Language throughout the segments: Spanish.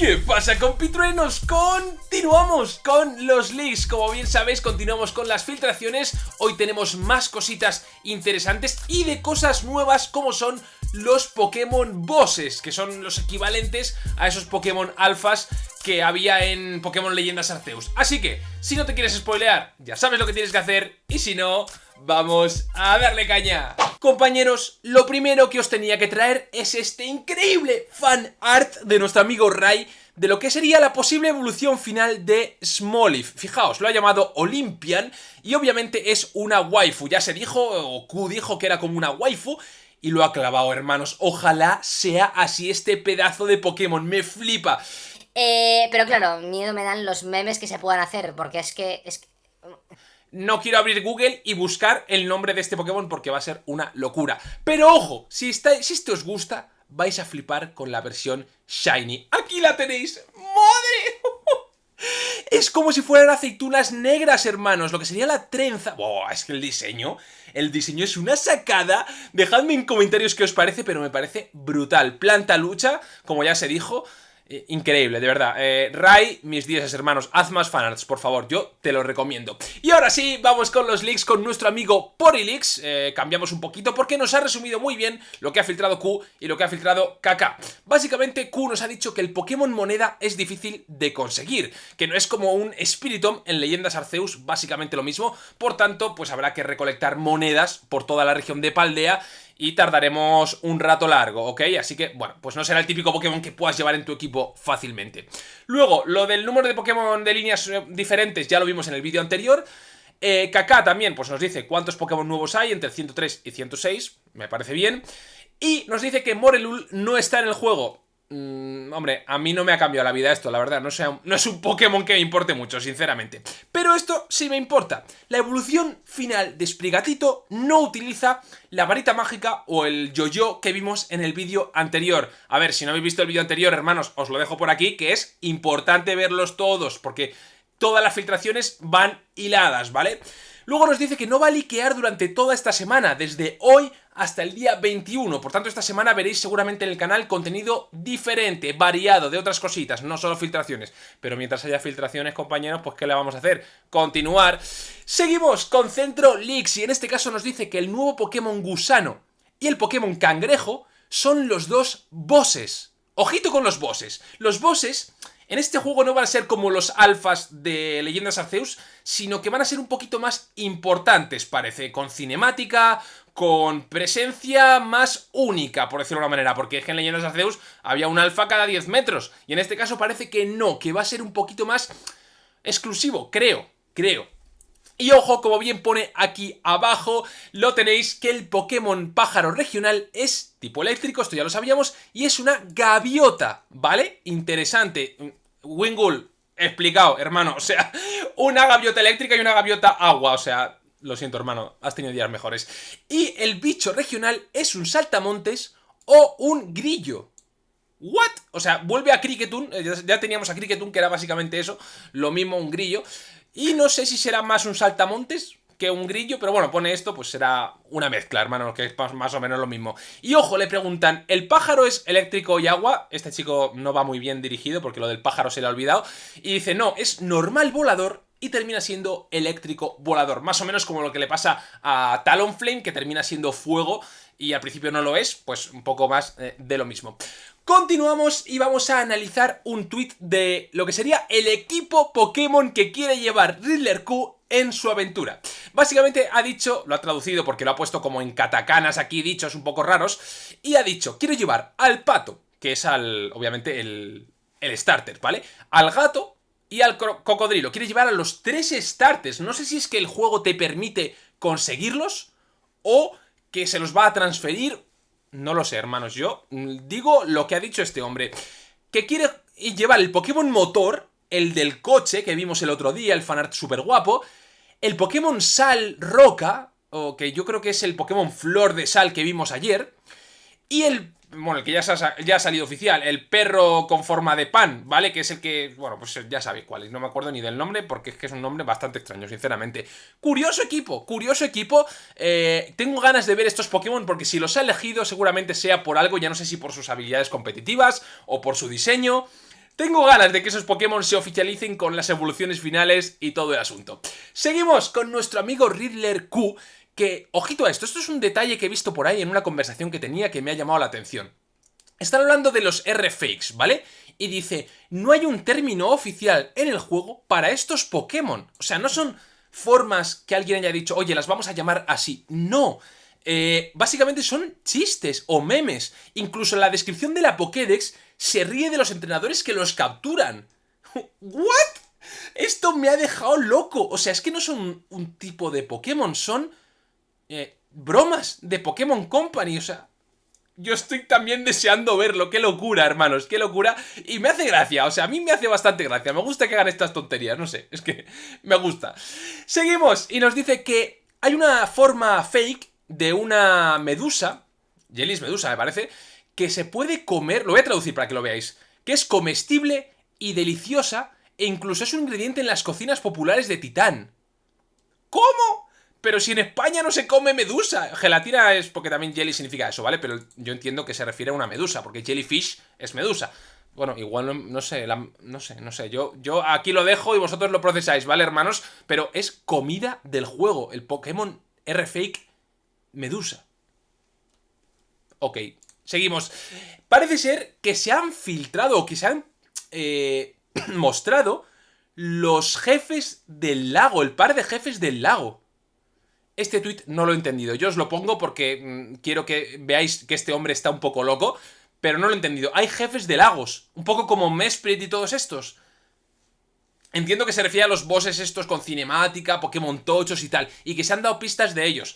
¿Qué pasa compitruenos? Continuamos con los leaks, como bien sabéis continuamos con las filtraciones, hoy tenemos más cositas interesantes y de cosas nuevas como son los Pokémon Bosses, que son los equivalentes a esos Pokémon Alfas que había en Pokémon Leyendas Arceus. Así que, si no te quieres spoilear, ya sabes lo que tienes que hacer y si no, vamos a darle caña. Compañeros, lo primero que os tenía que traer es este increíble fan art de nuestro amigo Rai de lo que sería la posible evolución final de Smoliv. Fijaos, lo ha llamado Olympian y obviamente es una waifu. Ya se dijo, o Q dijo que era como una waifu y lo ha clavado, hermanos. Ojalá sea así este pedazo de Pokémon, me flipa. Eh, pero claro, miedo me dan los memes que se puedan hacer, porque es que... Es que no quiero abrir Google y buscar el nombre de este Pokémon porque va a ser una locura. Pero ojo, si, está, si esto os gusta, vais a flipar con la versión Shiny. ¡Aquí la tenéis! Es como si fueran aceitunas negras, hermanos, lo que sería la trenza... ¡Buah! Es que el diseño, el diseño es una sacada. Dejadme en comentarios qué os parece, pero me parece brutal. Planta lucha, como ya se dijo, eh, increíble, de verdad. Eh, Rai, mis 10 hermanos, haz más fanarts, por favor, yo te lo recomiendo. Y ahora sí, vamos con los leaks con nuestro amigo Porilix. Eh, cambiamos un poquito porque nos ha resumido muy bien lo que ha filtrado Q y lo que ha filtrado Kaka. Básicamente, Q nos ha dicho que el Pokémon moneda es difícil de conseguir, que no es como un Spiritomb en Leyendas Arceus, básicamente lo mismo. Por tanto, pues habrá que recolectar monedas por toda la región de Paldea y tardaremos un rato largo, ¿ok? Así que, bueno, pues no será el típico Pokémon que puedas llevar en tu equipo fácilmente. Luego, lo del número de Pokémon de líneas eh, diferentes ya lo vimos en el vídeo anterior. Eh, Kaká también pues nos dice cuántos Pokémon nuevos hay entre 103 y 106, me parece bien. Y nos dice que Morelul no está en el juego. Mm, hombre, a mí no me ha cambiado la vida esto, la verdad, no, no es un Pokémon que me importe mucho, sinceramente. Pero esto sí me importa. La evolución final de Sprigatito no utiliza la varita mágica o el yo-yo que vimos en el vídeo anterior. A ver, si no habéis visto el vídeo anterior, hermanos, os lo dejo por aquí, que es importante verlos todos, porque todas las filtraciones van hiladas, ¿vale? Luego nos dice que no va a liquear durante toda esta semana, desde hoy hasta el día 21. Por tanto, esta semana veréis seguramente en el canal contenido diferente, variado, de otras cositas, no solo filtraciones. Pero mientras haya filtraciones, compañeros, pues ¿qué le vamos a hacer? Continuar. Seguimos con Centro y en este caso nos dice que el nuevo Pokémon Gusano y el Pokémon Cangrejo son los dos bosses. Ojito con los bosses. Los bosses en este juego no van a ser como los alfas de Leyendas Arceus, sino que van a ser un poquito más importantes, parece, con cinemática, con presencia más única, por decirlo de una manera, porque es que en Leyendas Arceus había un alfa cada 10 metros, y en este caso parece que no, que va a ser un poquito más exclusivo, creo, creo. Y ojo, como bien pone aquí abajo, lo tenéis que el Pokémon pájaro regional es tipo eléctrico, esto ya lo sabíamos, y es una gaviota, ¿vale? Interesante. Wingull, explicado, hermano, o sea, una gaviota eléctrica y una gaviota agua, o sea, lo siento, hermano, has tenido días mejores. Y el bicho regional es un saltamontes o un grillo. ¿What? O sea, vuelve a Cricketun, eh, ya teníamos a Cricketun que era básicamente eso, lo mismo un grillo. Y no sé si será más un saltamontes que un grillo, pero bueno, pone esto, pues será una mezcla, hermano, que es más o menos lo mismo. Y ojo, le preguntan, ¿el pájaro es eléctrico y agua? Este chico no va muy bien dirigido porque lo del pájaro se le ha olvidado. Y dice, no, es normal volador y termina siendo eléctrico volador. Más o menos como lo que le pasa a Talonflame, que termina siendo fuego y al principio no lo es, pues un poco más eh, de lo mismo. Continuamos y vamos a analizar un tweet de lo que sería el equipo Pokémon que quiere llevar Riddler Q en su aventura. Básicamente ha dicho, lo ha traducido porque lo ha puesto como en katacanas aquí dichos un poco raros, y ha dicho, quiero llevar al pato, que es al, obviamente, el, el starter, ¿vale? Al gato y al cocodrilo. Quiere llevar a los tres starters. No sé si es que el juego te permite conseguirlos o que se los va a transferir no lo sé, hermanos. Yo digo lo que ha dicho este hombre. Que quiere llevar el Pokémon motor, el del coche que vimos el otro día, el fanart super guapo. El Pokémon Sal Roca, o que yo creo que es el Pokémon Flor de Sal que vimos ayer. Y el bueno, el que ya, ha, salido oficial, el perro con forma de pan, ¿vale? Que es el que, bueno, pues ya sabéis cuál es, no me acuerdo ni del nombre porque es que es un nombre bastante extraño, sinceramente. Curioso equipo, curioso equipo, eh, tengo ganas de ver estos Pokémon porque si los ha elegido seguramente sea por algo, ya no sé si por sus habilidades competitivas o por su diseño... Tengo ganas de que esos Pokémon se oficialicen con las evoluciones finales y todo el asunto. Seguimos con nuestro amigo Riddler Q, que, ojito a esto, esto es un detalle que he visto por ahí en una conversación que tenía que me ha llamado la atención. Están hablando de los R-Fakes, ¿vale? Y dice, no hay un término oficial en el juego para estos Pokémon. O sea, no son formas que alguien haya dicho, oye, las vamos a llamar así. No. Eh, básicamente son chistes o memes. Incluso la descripción de la Pokédex se ríe de los entrenadores que los capturan. ¿What? Esto me ha dejado loco. O sea, es que no son un tipo de Pokémon, son eh, bromas de Pokémon Company. O sea, yo estoy también deseando verlo. Qué locura, hermanos, qué locura. Y me hace gracia, o sea, a mí me hace bastante gracia. Me gusta que hagan estas tonterías, no sé, es que me gusta. Seguimos y nos dice que hay una forma fake de una medusa, Jelly's medusa me parece, que se puede comer, lo voy a traducir para que lo veáis, que es comestible y deliciosa e incluso es un ingrediente en las cocinas populares de Titán. ¿Cómo? Pero si en España no se come medusa. Gelatina es porque también jelly significa eso, ¿vale? Pero yo entiendo que se refiere a una medusa, porque jellyfish es medusa. Bueno, igual no, sé, no sé, no sé. Yo, yo aquí lo dejo y vosotros lo procesáis, ¿vale, hermanos? Pero es comida del juego. El Pokémon R-Fake Medusa. Ok, seguimos. Parece ser que se han filtrado o que se han eh, mostrado los jefes del lago, el par de jefes del lago. Este tweet no lo he entendido. Yo os lo pongo porque mm, quiero que veáis que este hombre está un poco loco, pero no lo he entendido. Hay jefes de lagos, un poco como Mesprit y todos estos. Entiendo que se refiere a los bosses estos con cinemática, Pokémon tochos y tal, y que se han dado pistas de ellos.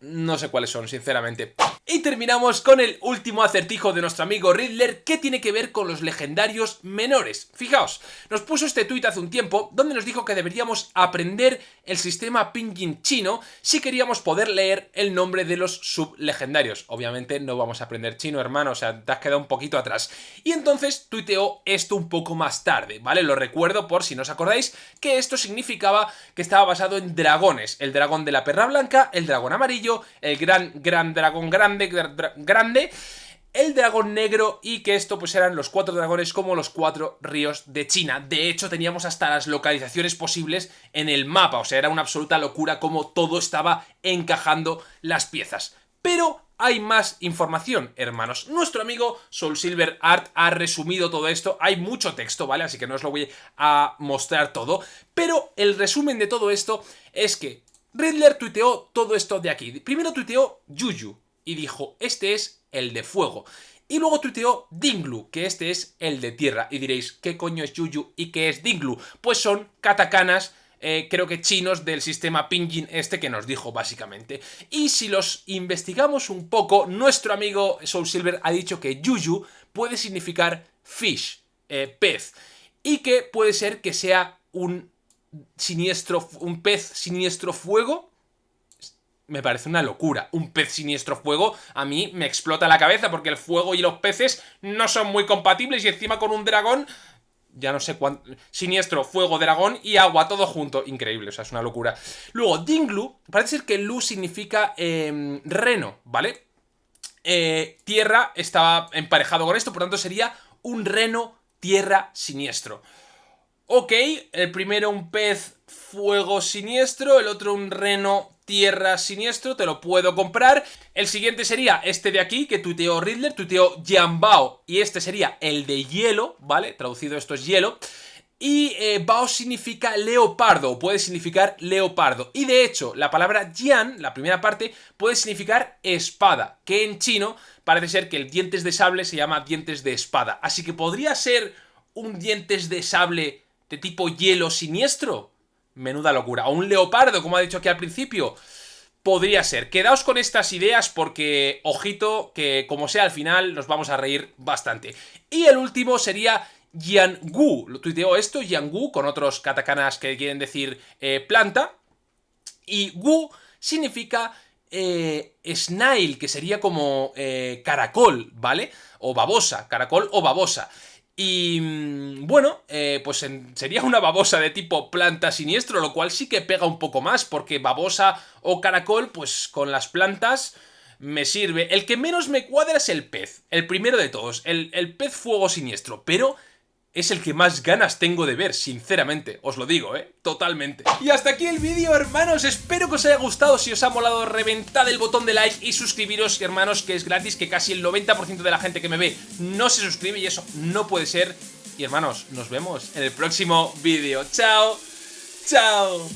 No sé cuáles son, sinceramente. Y terminamos con el último acertijo de nuestro amigo Riddler que tiene que ver con los legendarios menores. Fijaos, nos puso este tuit hace un tiempo donde nos dijo que deberíamos aprender el sistema pinyin chino si queríamos poder leer el nombre de los sublegendarios. Obviamente no vamos a aprender chino, hermano, o sea, te has quedado un poquito atrás. Y entonces tuiteó esto un poco más tarde, ¿vale? Lo recuerdo por si no os acordáis que esto significaba que estaba basado en dragones. El dragón de la perra blanca, el dragón amarillo, el gran, gran dragón grande, grande, el dragón negro y que esto pues eran los cuatro dragones como los cuatro ríos de China. De hecho teníamos hasta las localizaciones posibles en el mapa, o sea era una absoluta locura como todo estaba encajando las piezas. Pero hay más información, hermanos. Nuestro amigo Soul Silver Art ha resumido todo esto. Hay mucho texto, ¿vale? Así que no os lo voy a mostrar todo. Pero el resumen de todo esto es que Riddler tuiteó todo esto de aquí. Primero tuiteó Yuyu y dijo, este es el de fuego. Y luego tuiteó Dinglu, que este es el de tierra. Y diréis, ¿qué coño es Yuyu y qué es Dinglu? Pues son katakanas, eh, creo que chinos del sistema Pinyin este que nos dijo básicamente. Y si los investigamos un poco, nuestro amigo Soul Silver ha dicho que Yuyu puede significar fish, eh, pez. Y que puede ser que sea un siniestro, un pez siniestro fuego, me parece una locura. Un pez siniestro fuego a mí me explota la cabeza porque el fuego y los peces no son muy compatibles y encima con un dragón... Ya no sé cuánto... Siniestro, fuego, dragón y agua, todo junto. Increíble, o sea, es una locura. Luego, Dinglu, parece ser que Lu significa em, reno, ¿vale? Eh, tierra estaba emparejado con esto, por tanto sería un reno tierra siniestro. Ok, el primero un pez fuego siniestro, el otro un reno tierra siniestro, te lo puedo comprar. El siguiente sería este de aquí, que tuiteó Riddler, tuiteó Jianbao, y este sería el de hielo, ¿vale? Traducido esto es hielo. Y eh, Bao significa leopardo, puede significar leopardo. Y de hecho, la palabra Jian, la primera parte, puede significar espada, que en chino parece ser que el dientes de sable se llama dientes de espada. Así que podría ser un dientes de sable de tipo hielo siniestro. Menuda locura. O un leopardo, como ha dicho aquí al principio. Podría ser. Quedaos con estas ideas porque, ojito, que como sea al final nos vamos a reír bastante. Y el último sería Yangu. Lo tuiteó esto, Yangu, con otros katakanas que quieren decir eh, planta. Y Gu significa eh, snail, que sería como eh, caracol, ¿vale? O babosa, caracol o babosa. Y mm, bueno, eh, pues sería una babosa de tipo planta siniestro, lo cual sí que pega un poco más, porque babosa o caracol, pues con las plantas me sirve. El que menos me cuadra es el pez, el primero de todos, el, el pez fuego siniestro, pero es el que más ganas tengo de ver, sinceramente, os lo digo, ¿eh? Totalmente. Y hasta aquí el vídeo, hermanos, espero que os haya gustado, si os ha molado, reventad el botón de like y suscribiros, hermanos, que es gratis, que casi el 90% de la gente que me ve no se suscribe y eso no puede ser. Y hermanos, nos vemos en el próximo vídeo. ¡Chao! ¡Chao!